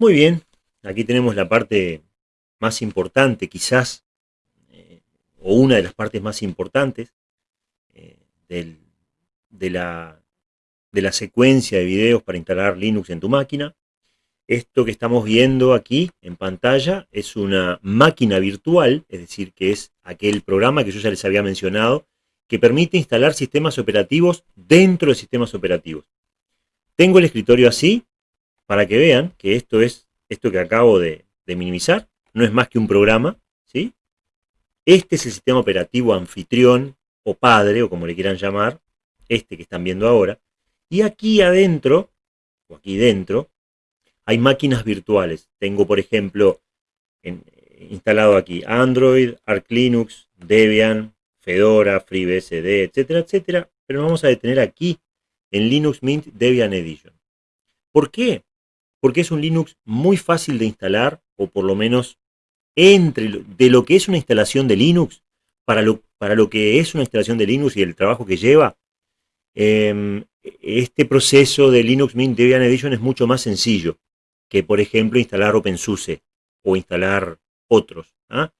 Muy bien, aquí tenemos la parte más importante quizás, eh, o una de las partes más importantes eh, de, la, de la secuencia de videos para instalar Linux en tu máquina. Esto que estamos viendo aquí en pantalla es una máquina virtual, es decir, que es aquel programa que yo ya les había mencionado, que permite instalar sistemas operativos dentro de sistemas operativos. Tengo el escritorio así, para que vean que esto es esto que acabo de, minimizar, no es más que un programa, ¿sí? Este es el sistema operativo anfitrión o padre, o como le quieran llamar, este que están viendo ahora. Y aquí adentro, o aquí dentro, hay máquinas virtuales. Tengo, por ejemplo, instalado aquí Android, Arch Linux, Debian, Fedora, FreeBSD, etcétera, etcétera. Pero nos vamos a detener aquí en Linux Mint Debian Edition. ¿Por qué? Porque es un Linux muy fácil de instalar, o por lo menos entre de lo que es una instalación de Linux, para lo, para lo que es una instalación de Linux y el trabajo que lleva, em, este proceso de Linux Mint Debian Edition es mucho más sencillo que, por ejemplo, instalar OpenSUSE o instalar otros. ¿ah?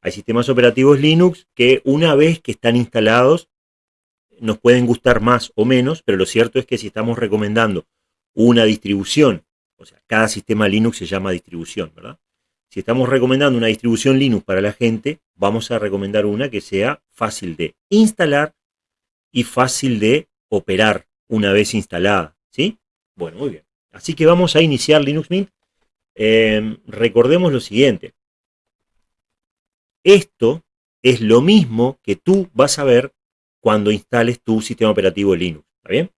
Hay sistemas operativos Linux que una vez que están instalados nos pueden gustar más o menos, pero lo cierto es que si estamos recomendando una distribución, o sea, cada sistema Linux se llama distribución, ¿verdad? Si estamos recomendando una distribución Linux para la gente, vamos a recomendar una que sea fácil de instalar y fácil de operar una vez instalada, ¿sí? Bueno, muy bien. Así que vamos a iniciar Linux Mint. Em, recordemos lo siguiente. Esto es lo mismo que tú vas a ver cuando instales tu sistema operativo Linux. ¿Está bien?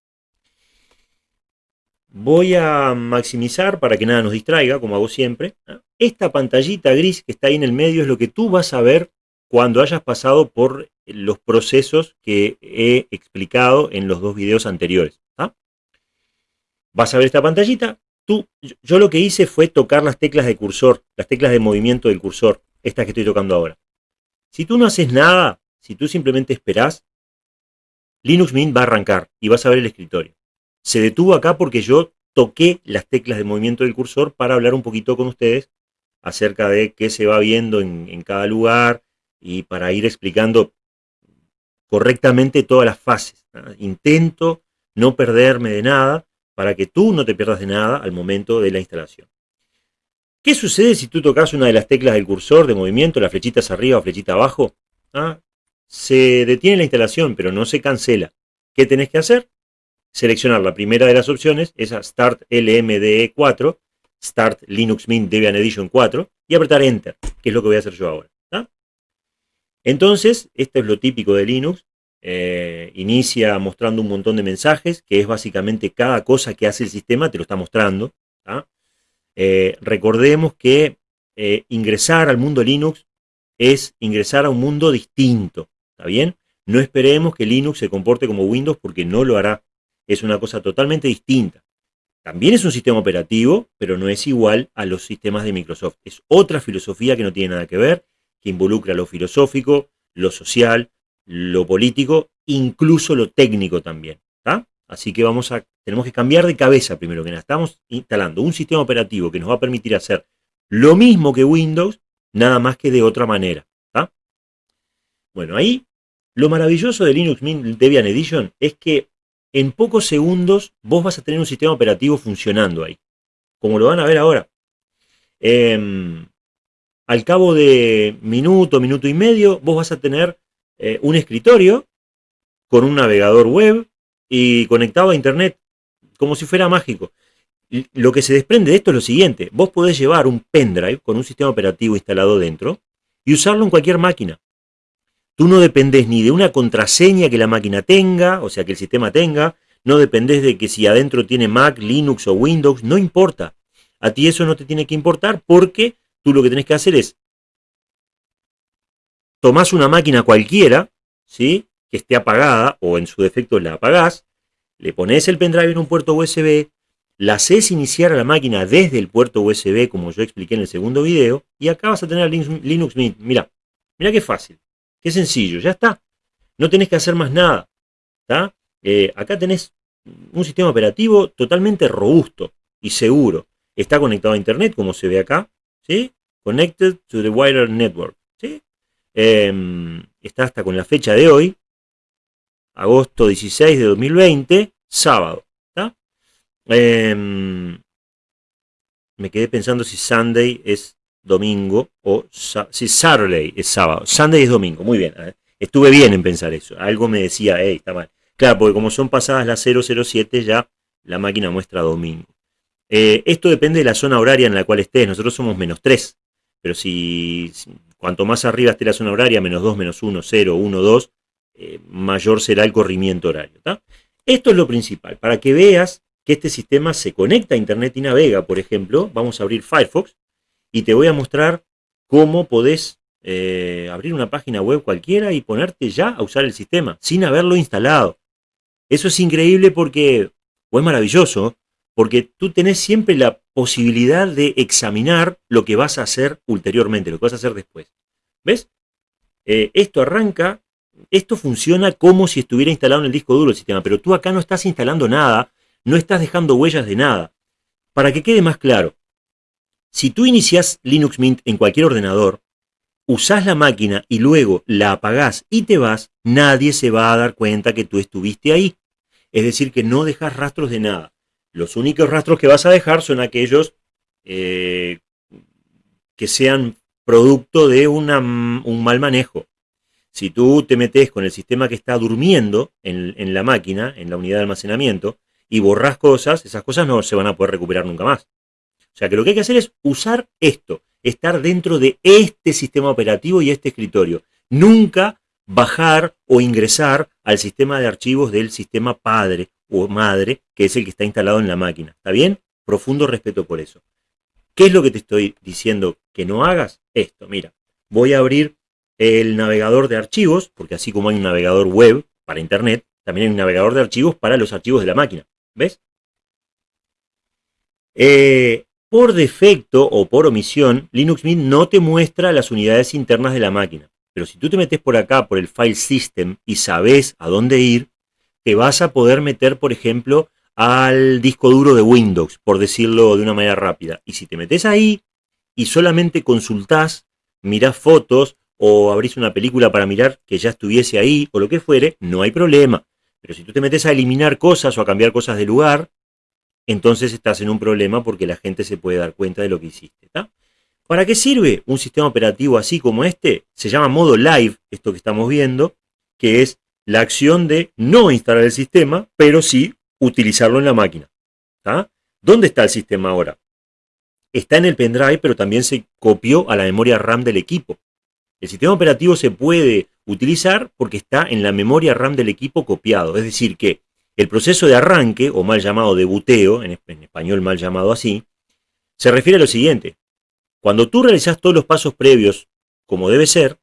Voy a maximizar para que nada nos distraiga, como hago siempre. Esta pantallita gris que está ahí en el medio es lo que tú vas a ver cuando hayas pasado por los procesos que he explicado en los dos videos anteriores vas a ver esta pantallita. Tú, yo lo que hice fue tocar las teclas de cursor, las teclas de movimiento del cursor, estas que estoy tocando ahora. Si tú no haces nada, si tú simplemente esperás, Linux Mint va a arrancar y vas a ver el escritorio. Se detuvo acá porque yo toqué las teclas de movimiento del cursor para hablar un poquito con ustedes acerca de qué se va viendo en, cada lugar y para ir explicando correctamente todas las fases. Intento no perderme de nada para que tú no te pierdas de nada al momento de la instalación. ¿Qué sucede si tú tocas una de las teclas del cursor de movimiento, las flechitas arriba o flechita abajo? ¿Ah? Se detiene la instalación, pero no se cancela. ¿Qué tenés que hacer? Seleccionar la primera de las opciones, esa Start LMDE 4, Start Linux Mint Debian Edition 4, y apretar Enter, que es lo que voy a hacer yo ahora. Entonces, esto es lo típico de Linux, eh, inicia mostrando un montón de mensajes, que es básicamente cada cosa que hace el sistema te lo está mostrando. Eh, recordemos que eh, ingresar al mundo Linux es ingresar a un mundo distinto, ¿está bien? No esperemos que Linux se comporte como Windows porque no lo hará. Es una cosa totalmente distinta. También es un sistema operativo, pero no es igual a los sistemas de Microsoft. Es otra filosofía que no tiene nada que ver, que involucra lo filosófico, lo social, lo político, incluso lo técnico también. Así que vamos a, tenemos que cambiar de cabeza primero que nada. Estamos instalando un sistema operativo que nos va a permitir hacer lo mismo que Windows, nada más que de otra manera. Bueno, ahí lo maravilloso de Linux Mint Debian Edition es que en pocos segundos vos vas a tener un sistema operativo funcionando ahí. Como lo van a ver ahora. Em, al cabo de minuto, minuto y medio, vos vas a tener eh, un escritorio con un navegador web y conectado a internet, como si fuera mágico. Lo que se desprende de esto es lo siguiente, vos podés llevar un pendrive con un sistema operativo instalado dentro y usarlo en cualquier máquina. Tú no dependés ni de una contraseña que la máquina tenga, o sea, que el sistema tenga, no dependés de que si adentro tiene Mac, Linux o Windows, no importa. A ti eso no te tiene que importar porque tú lo que tenés que hacer es tomás una máquina cualquiera, ¿sí? que esté apagada, o en su defecto la apagás, le pones el pendrive en un puerto USB, la haces iniciar a la máquina desde el puerto USB, como yo expliqué en el segundo video, y acá vas a tener Linux Mint. Mira, mira qué fácil, qué sencillo, ya está. No tenés que hacer más nada. Eh, acá tenés un sistema operativo totalmente robusto y seguro. está conectado a internet, como se ve acá, ¿sí? Connected to the wider network, ¿sí? Em, está hasta con la fecha de hoy, agosto 16 de 2020, sábado, em, me quedé pensando si Sunday es domingo o si Saturday es sábado. Sunday es domingo, muy bien. Estuve bien en pensar eso. Algo me decía, hey, está mal. Claro, porque como son pasadas las 007 ya la máquina muestra domingo. Eh, esto depende de la zona horaria en la cual estés. Nosotros somos menos 3. Pero si, cuanto más arriba esté la zona horaria, menos 2, menos 1, 0, 1, 2, mayor será el corrimiento horario. Esto es lo principal. Para que veas que este sistema se conecta a Internet y navega, por ejemplo, vamos a abrir Firefox y te voy a mostrar cómo podés eh, abrir una página web cualquiera y ponerte ya a usar el sistema sin haberlo instalado. Eso es increíble porque, o es maravilloso, porque tú tenés siempre la posibilidad de examinar lo que vas a hacer ulteriormente, lo que vas a hacer después. ¿Ves? Eh, esto arranca, esto funciona como si estuviera instalado en el disco duro el sistema, pero tú acá no estás instalando nada, no estás dejando huellas de nada. Para que quede más claro, si tú inicias Linux Mint en cualquier ordenador, usás la máquina y luego la apagás y te vas, nadie se va a dar cuenta que tú estuviste ahí. Es decir, que no dejas rastros de nada. Los únicos rastros que vas a dejar son aquellos eh, que sean producto de un mal manejo. Si tú te metes con el sistema que está durmiendo en, en, la máquina, en la unidad de almacenamiento, y borras cosas, esas cosas no se van a poder recuperar nunca más. O sea que lo que hay que hacer es usar esto, estar dentro de este sistema operativo y este escritorio. Nunca bajar o ingresar al sistema de archivos del sistema padre o madre, que es el que está instalado en la máquina. ¿Está bien? Profundo respeto por eso. ¿Qué es lo que te estoy diciendo que no hagas? Esto, mira, voy a abrir el navegador de archivos, porque así como hay un navegador web para internet, también hay un navegador de archivos para los archivos de la máquina. ¿Ves? Eh, por defecto o por omisión, Linux Mint no te muestra las unidades internas de la máquina. Pero si tú te metes por acá, por el File System, y sabes a dónde ir, te vas a poder meter, por ejemplo, al disco duro de Windows, por decirlo de una manera rápida. Y si te metes ahí y solamente consultás, mirás fotos o abrís una película para mirar que ya estuviese ahí o lo que fuere, no hay problema. Pero si tú te metes a eliminar cosas o a cambiar cosas de lugar, entonces estás en un problema porque la gente se puede dar cuenta de lo que hiciste. ¿Para qué sirve un sistema operativo así como este? Se llama modo live, esto que estamos viendo, que es la acción de no instalar el sistema, pero sí utilizarlo en la máquina. ¿Dónde está el sistema ahora? Está en el pendrive, pero también se copió a la memoria RAM del equipo. El sistema operativo se puede utilizar porque está en la memoria RAM del equipo copiado. Es decir, que el proceso de arranque, o mal llamado de buteo, en, español mal llamado así, se refiere a lo siguiente. Cuando tú realizas todos los pasos previos como debe ser,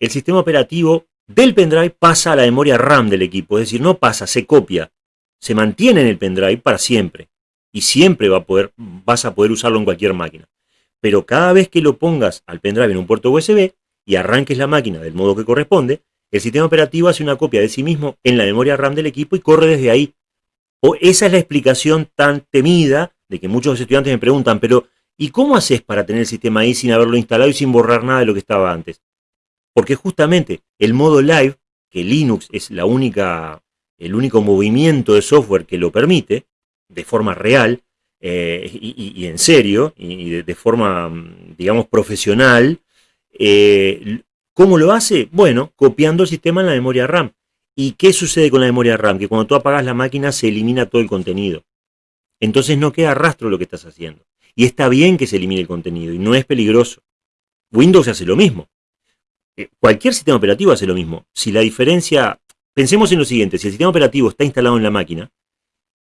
el sistema operativo del pendrive pasa a la memoria RAM del equipo, es decir, no pasa, se copia, se mantiene en el pendrive para siempre y siempre vas a poder usarlo en cualquier máquina. Pero cada vez que lo pongas al pendrive en un puerto USB y arranques la máquina del modo que corresponde, el sistema operativo hace una copia de sí mismo en la memoria RAM del equipo y corre desde ahí. O esa es la explicación tan temida de que muchos estudiantes me preguntan, pero ¿y cómo haces para tener el sistema ahí sin haberlo instalado y sin borrar nada de lo que estaba antes? Porque justamente el modo live, que Linux es la única, el único movimiento de software que lo permite, de forma real eh, y, en serio, y de, forma, digamos, profesional, eh, ¿Cómo lo hace? Bueno, copiando el sistema en la memoria RAM. ¿Y qué sucede con la memoria RAM? Que cuando tú apagas la máquina se elimina todo el contenido. Entonces no queda rastro de lo que estás haciendo. Y está bien que se elimine el contenido y no es peligroso. Windows hace lo mismo. Eh, cualquier sistema operativo hace lo mismo. Si la diferencia... Pensemos en lo siguiente, si el sistema operativo está instalado en la máquina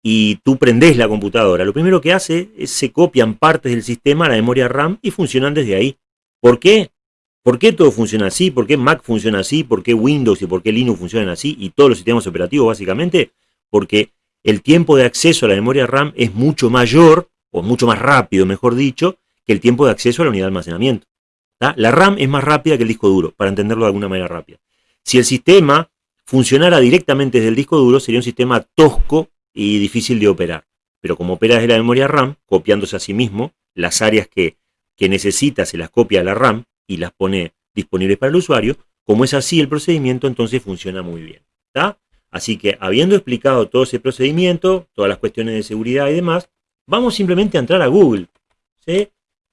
y tú prendes la computadora, lo primero que hace es se copian partes del sistema a la memoria RAM y funcionan desde ahí. ¿Por qué? ¿Por qué todo funciona así? ¿Por qué Mac funciona así? ¿Por qué Windows y por qué Linux funcionan así? Y todos los sistemas operativos básicamente, porque el tiempo de acceso a la memoria RAM es mucho mayor, o mucho más rápido, mejor dicho, que el tiempo de acceso a la unidad de almacenamiento. La RAM es más rápida que el disco duro, para entenderlo de alguna manera rápida. Si el sistema funcionara directamente desde el disco duro, sería un sistema tosco y difícil de operar. pero como opera desde la memoria RAM, copiándose a sí mismo, las áreas que, que necesita se las copia a la RAM y las pone disponibles para el usuario. Como es así el procedimiento, entonces funciona muy bien. Así que habiendo explicado todo ese procedimiento, todas las cuestiones de seguridad y demás, vamos simplemente a entrar a Google. ¿sí?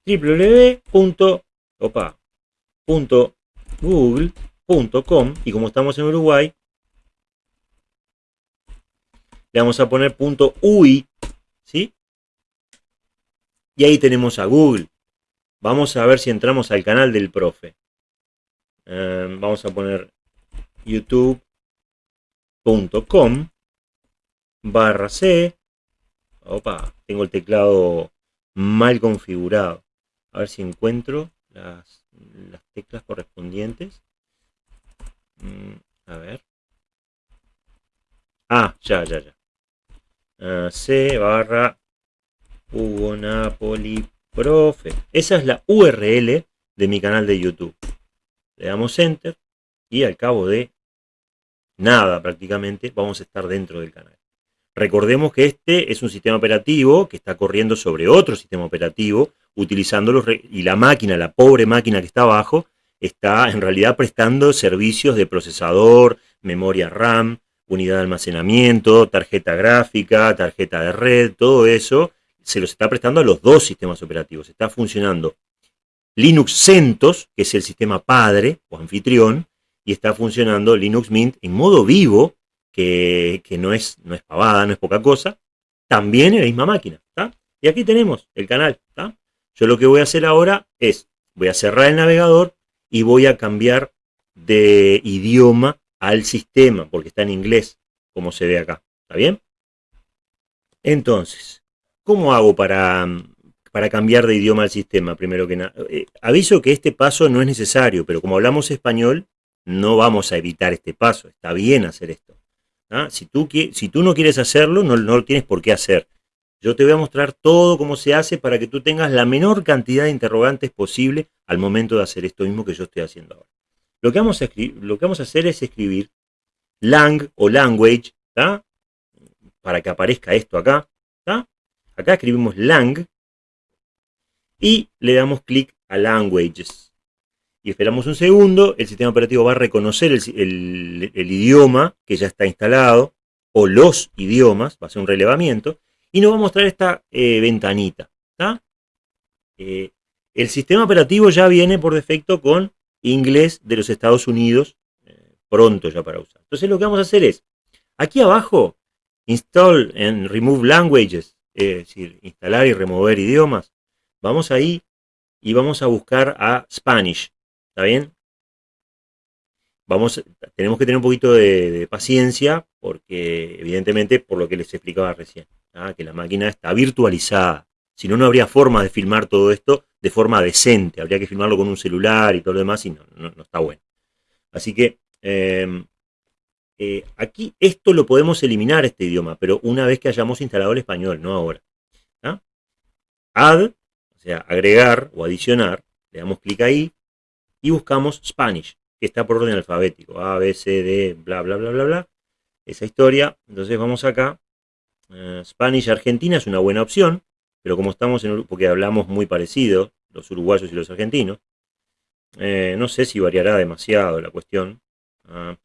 www.google.com y como estamos en Uruguay, le vamos a poner punto .ui, ¿sí? Y ahí tenemos a Google. Vamos a ver si entramos al canal del profe. Eh, vamos a poner youtube.com barra C. Opa, tengo el teclado mal configurado. A ver si encuentro las, teclas correspondientes. Mm, a ver. Ah, ya, ya, ya. Ah, C barra Hugo Napoli Profe. Esa es la URL de mi canal de YouTube. Le damos Enter y al cabo de nada prácticamente vamos a estar dentro del canal. Recordemos que este es un sistema operativo que está corriendo sobre otro sistema operativo, utilizándolo, y la máquina, la pobre máquina que está abajo, está en realidad prestando servicios de procesador, memoria RAM, unidad de almacenamiento, tarjeta gráfica, tarjeta de red, todo eso se los está prestando a los dos sistemas operativos. Está funcionando Linux CentOS, que es el sistema padre o anfitrión, y está funcionando Linux Mint en modo vivo, que, no, es, no es pavada, no es poca cosa, también en la misma máquina. Y aquí tenemos el canal. Yo lo que voy a hacer ahora es, voy a cerrar el navegador y voy a cambiar de idioma al sistema, porque está en inglés, como se ve acá. ¿Está bien? Entonces, ¿cómo hago para, para cambiar de idioma al sistema? Primero que nada, eh, aviso que este paso no es necesario, pero como hablamos español, no vamos a evitar este paso. Está bien hacer esto. ¿ah? Si, tú, si tú no quieres hacerlo, no, no lo tienes por qué hacer. Yo te voy a mostrar todo cómo se hace para que tú tengas la menor cantidad de interrogantes posible al momento de hacer esto mismo que yo estoy haciendo ahora. Lo que vamos a, lo que vamos a hacer es escribir lang o language, para que aparezca esto acá. Acá escribimos lang y le damos clic a languages. Y esperamos un segundo, el sistema operativo va a reconocer el, idioma que ya está instalado, o los idiomas, va a hacer un relevamiento, y nos va a mostrar esta eh, ventanita. Eh, el sistema operativo ya viene por defecto con inglés de los Estados Unidos, eh, pronto ya para usar. Entonces lo que vamos a hacer es, aquí abajo, install and remove languages, es decir, instalar y remover idiomas. Vamos ahí y vamos a buscar a Spanish, ¿está bien? Vamos, tenemos que tener un poquito de, paciencia porque evidentemente por lo que les explicaba recién, que la máquina está virtualizada. Si no, no habría forma de filmar todo esto de forma decente. Habría que filmarlo con un celular y todo lo demás y no, no, está bueno. Así que em, eh, aquí esto lo podemos eliminar, este idioma, pero una vez que hayamos instalado el español, no ahora. Add, o sea, agregar o adicionar, le damos clic ahí y buscamos Spanish, que está por orden alfabético. A, B, C, D, bla, bla, bla, bla, bla. Esa historia. Entonces vamos acá. Eh, Spanish Argentina es una buena opción. Pero como estamos en porque hablamos muy parecido, los uruguayos y los argentinos, eh, no sé si variará demasiado la cuestión ah,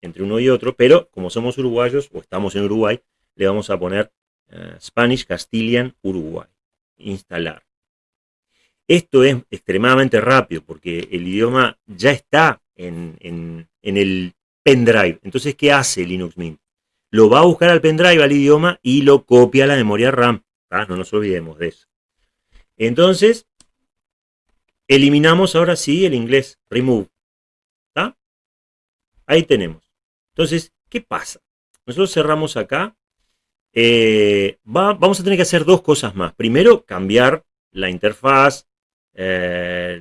entre uno y otro, pero como somos uruguayos o estamos en Uruguay, le vamos a poner eh, Spanish Castilian Uruguay. Instalar. Esto es extremadamente rápido porque el idioma ya está en, el pendrive. Entonces, ¿qué hace Linux Mint? Lo va a buscar al pendrive, al idioma, y lo copia a la memoria RAM. Ah, no nos olvidemos de eso. Entonces, eliminamos ahora sí el inglés, remove. Ahí tenemos. Entonces, ¿qué pasa? Nosotros cerramos acá. Eh, vamos a tener que hacer dos cosas más. Primero, cambiar la interfaz, eh,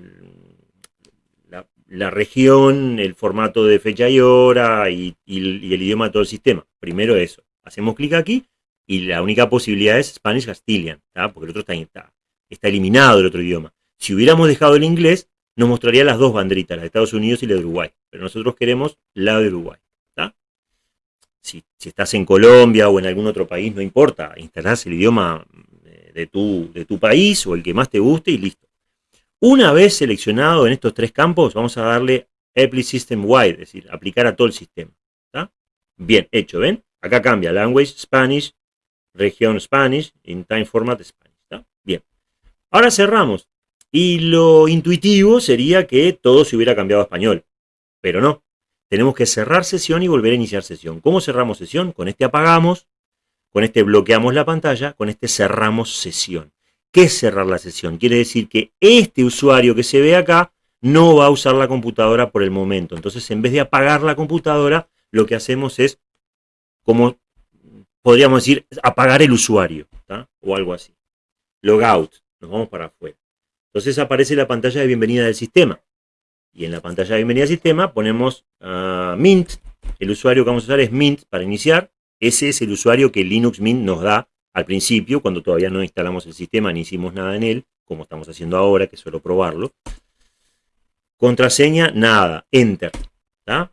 la, región, el formato de fecha y hora y, el idioma de todo el sistema. Primero eso. Hacemos clic aquí y la única posibilidad es Spanish Castilian, porque el otro está, está, eliminado el otro idioma. Si hubiéramos dejado el inglés, nos mostraría las dos banderitas, la de Estados Unidos y la de Uruguay. Pero nosotros queremos la de Uruguay. Si, estás en Colombia o en algún otro país, no importa, instalás el idioma eh, de tu, país o el que más te guste y listo. Una vez seleccionado en estos tres campos, vamos a darle Apply System Wide, es decir, aplicar a todo el sistema. Bien, hecho, ¿ven? Acá cambia Language, Spanish, Región Spanish, in Time Format Spanish. Bien. Ahora cerramos. Y lo intuitivo sería que todo se hubiera cambiado a español. Pero no. Tenemos que cerrar sesión y volver a iniciar sesión. ¿Cómo cerramos sesión? Con este apagamos, con este bloqueamos la pantalla, con este cerramos sesión. ¿Qué es cerrar la sesión? Quiere decir que este usuario que se ve acá no va a usar la computadora por el momento. Entonces, en vez de apagar la computadora, lo que hacemos es, como podríamos decir, apagar el usuario, o algo así. Logout, nos vamos para afuera. Entonces aparece la pantalla de bienvenida del sistema. Y en la pantalla de bienvenida del sistema ponemos uh, Mint. El usuario que vamos a usar es Mint para iniciar. Ese es el usuario que Linux Mint nos da al principio, cuando todavía no instalamos el sistema ni hicimos nada en él, como estamos haciendo ahora, que suelo probarlo. Contraseña, nada, Enter.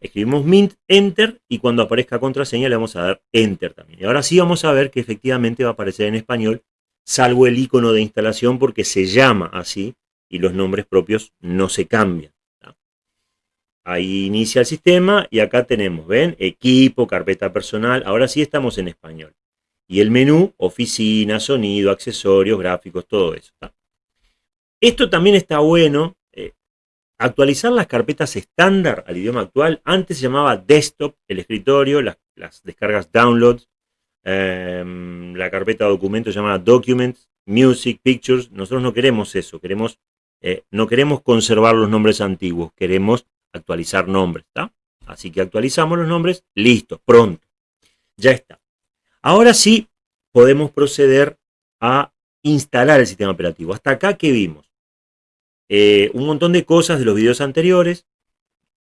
Escribimos Mint, Enter, y cuando aparezca contraseña le vamos a dar Enter también. Y ahora sí vamos a ver que efectivamente va a aparecer en español, salvo el icono de instalación porque se llama así y los nombres propios no se cambian. Ahí inicia el sistema y acá tenemos, ¿ven? Equipo, carpeta personal. Ahora sí estamos en español. Y el menú, oficina, sonido, accesorios, gráficos, todo eso. Esto también está bueno. Eh, actualizar las carpetas estándar al idioma actual. Antes se llamaba desktop, el escritorio, las, descargas downloads. Em, la carpeta documentos se llama documents, music, pictures. Nosotros no queremos eso. Queremos, eh, no queremos conservar los nombres antiguos. Queremos actualizar nombres. Así que actualizamos los nombres, listo, pronto. Ya está. Ahora sí podemos proceder a instalar el sistema operativo. Hasta acá, ¿qué vimos? Eh, un montón de cosas de los videos anteriores.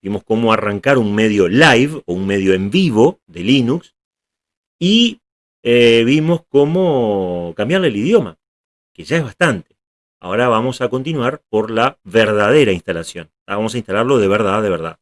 Vimos cómo arrancar un medio live o un medio en vivo de Linux. Y eh, vimos cómo cambiarle el idioma, que ya es bastante. Ahora vamos a continuar por la verdadera instalación. Vamos a instalarlo de verdad, de verdad.